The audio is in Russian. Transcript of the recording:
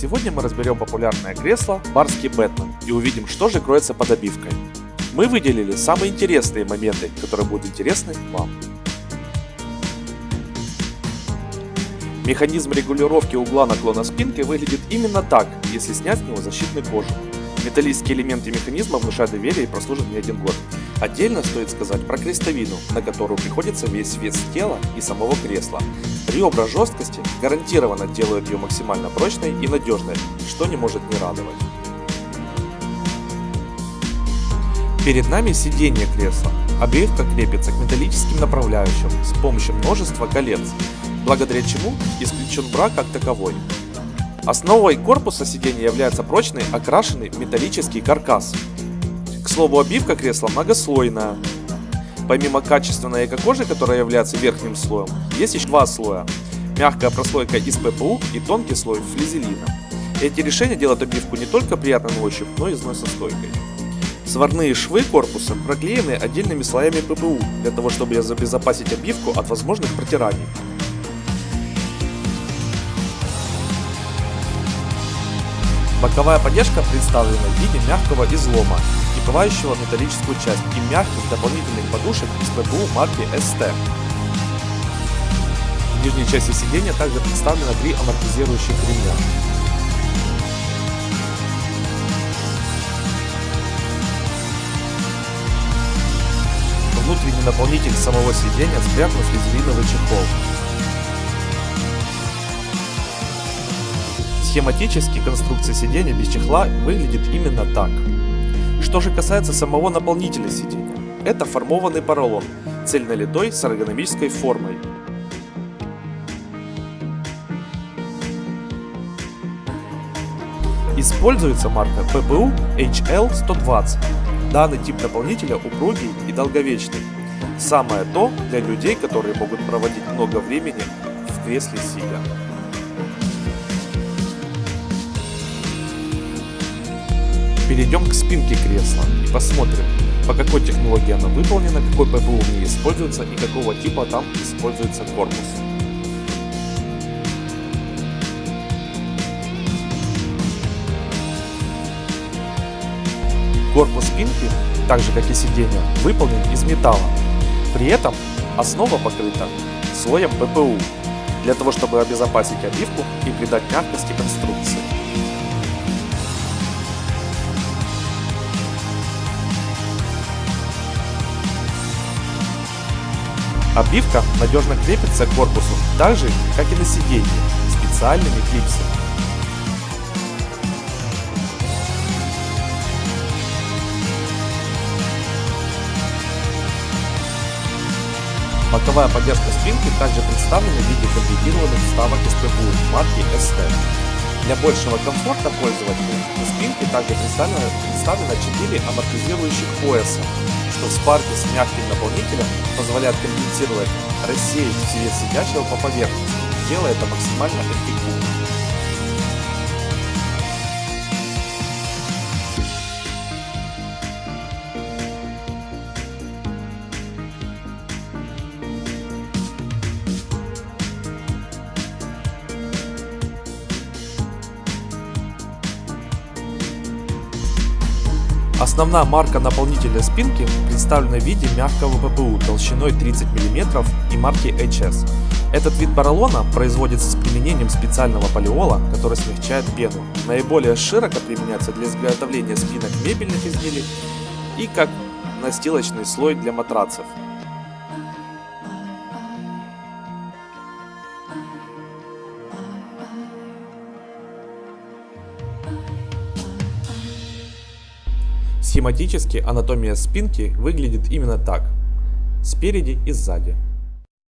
Сегодня мы разберем популярное кресло Барский Бэтмен и увидим, что же кроется под обивкой. Мы выделили самые интересные моменты, которые будут интересны вам. Механизм регулировки угла наклона спинки выглядит именно так, если снять с него защитный кожух. Металлические элементы механизма внушают доверие и прослужат не один год. Отдельно стоит сказать про крестовину, на которую приходится весь вес тела и самого кресла. Ребра жесткости гарантированно делают ее максимально прочной и надежной, что не может не радовать. Перед нами сиденье кресла. Обивка крепится к металлическим направляющим с помощью множества колец, благодаря чему исключен брак как таковой. Основой корпуса сиденья является прочный окрашенный металлический каркас. К слову, обивка кресла многослойная. Помимо качественной эко-кожи, которая является верхним слоем, есть еще два слоя. Мягкая прослойка из ППУ и тонкий слой флизелина. Эти решения делают обивку не только приятной на ощупь, но и износостойкой. Сварные швы корпуса проклеены отдельными слоями ППУ, для того чтобы обезопасить обивку от возможных протираний. Боковая поддержка представлена в виде мягкого излома, скрывающего металлическую часть и мягких дополнительных подушек из ППУ марки ST. В нижней части сиденья также представлено три амортизирующих ремня. Внутренний наполнитель самого сиденья спрятан в флизелиновый чехол. Схематически конструкция сиденья без чехла выглядит именно так. Что же касается самого наполнителя сиденья, это формованный поролон, цельнолитой с эргономической формой. Используется марка PPU HL120. Данный тип наполнителя упругий и долговечный. Самое то для людей, которые могут проводить много времени в кресле сидя. Перейдем к спинке кресла и посмотрим, по какой технологии она выполнена, какой ППУ в ней используется и какого типа там используется корпус. Корпус спинки, так же как и сиденье, выполнен из металла. При этом основа покрыта слоем ППУ, для того чтобы обезопасить обивку и придать мягкости конструкции. Обивка надежно крепится к корпусу, так же, как и на сиденье, специальными клипсами. Боковая поддержка спинки также представлена в виде комбинированных вставок из ППУ марки ST. Для большего комфорта пользователя на спинке также представлено, представлено 4 амортизирующих пояса, что в спарке с мягким наполнителем позволяет конденсировать, рассеять свет сидящего по поверхности, делая это максимально эффективно. Основная марка наполнителя спинки представлена в виде мягкого ППУ толщиной 30 мм и марки HS. Этот вид поролона производится с применением специального полиола, который смягчает пену. Наиболее широко применяется для изготовления спинок мебельных изделий и как настилочный слой для матрацев. Схематически анатомия спинки выглядит именно так, спереди и сзади.